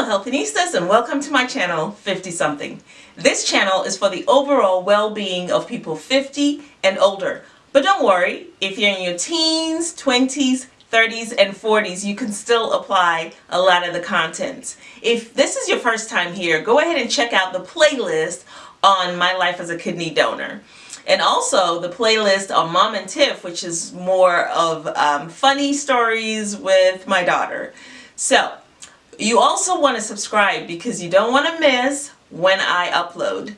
Hello Healthinistas and welcome to my channel 50 something. This channel is for the overall well-being of people 50 and older. But don't worry, if you're in your teens, 20s, 30s, and 40s, you can still apply a lot of the content. If this is your first time here, go ahead and check out the playlist on my life as a kidney donor. And also the playlist on Mom and Tiff, which is more of um, funny stories with my daughter. So, you also want to subscribe because you don't want to miss when I upload.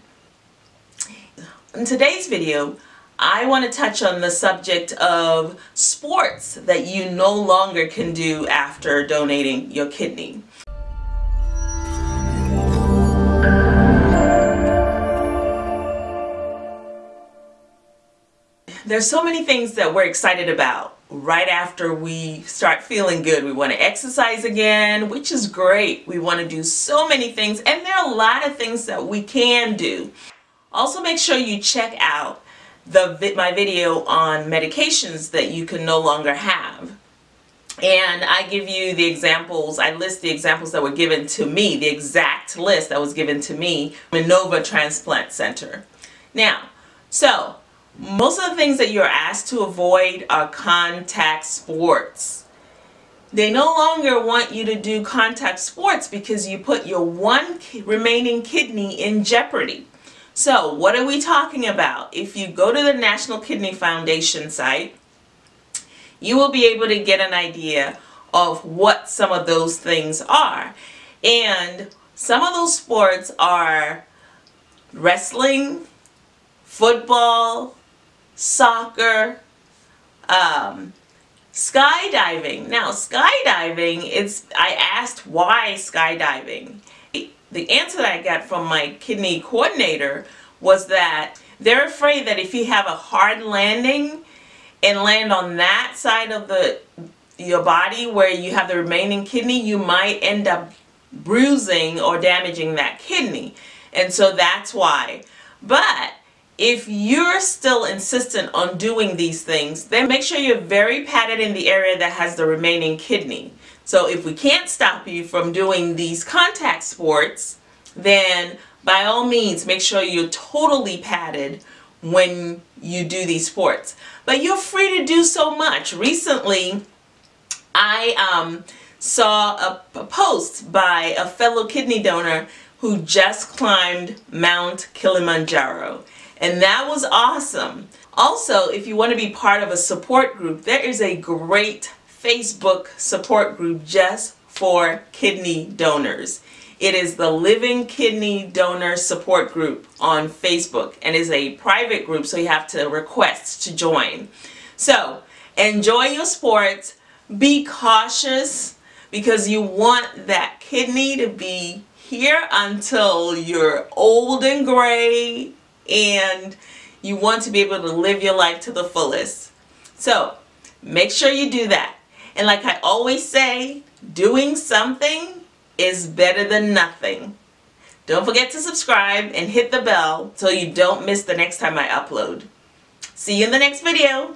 In today's video, I want to touch on the subject of sports that you no longer can do after donating your kidney. There's so many things that we're excited about right after we start feeling good. We want to exercise again, which is great. We want to do so many things and there are a lot of things that we can do. Also make sure you check out the my video on medications that you can no longer have. And I give you the examples, I list the examples that were given to me, the exact list that was given to me, Minova Transplant Center. Now, so most of the things that you're asked to avoid are contact sports. They no longer want you to do contact sports because you put your one remaining kidney in jeopardy. So what are we talking about? If you go to the National Kidney Foundation site, you will be able to get an idea of what some of those things are. And some of those sports are wrestling, football, soccer, um, skydiving. Now, skydiving, it's, I asked why skydiving. The answer that I got from my kidney coordinator was that they're afraid that if you have a hard landing and land on that side of the your body where you have the remaining kidney, you might end up bruising or damaging that kidney. And so that's why. But if you're still insistent on doing these things, then make sure you're very padded in the area that has the remaining kidney. So if we can't stop you from doing these contact sports, then by all means make sure you're totally padded when you do these sports. But you're free to do so much. Recently, I um, saw a, a post by a fellow kidney donor who just climbed Mount Kilimanjaro. And that was awesome. Also, if you want to be part of a support group, there is a great Facebook support group just for kidney donors. It is the Living Kidney Donor Support Group on Facebook and is a private group so you have to request to join. So enjoy your sports, be cautious because you want that kidney to be here until you're old and gray and you want to be able to live your life to the fullest. So make sure you do that. And like I always say, doing something is better than nothing. Don't forget to subscribe and hit the bell so you don't miss the next time I upload. See you in the next video.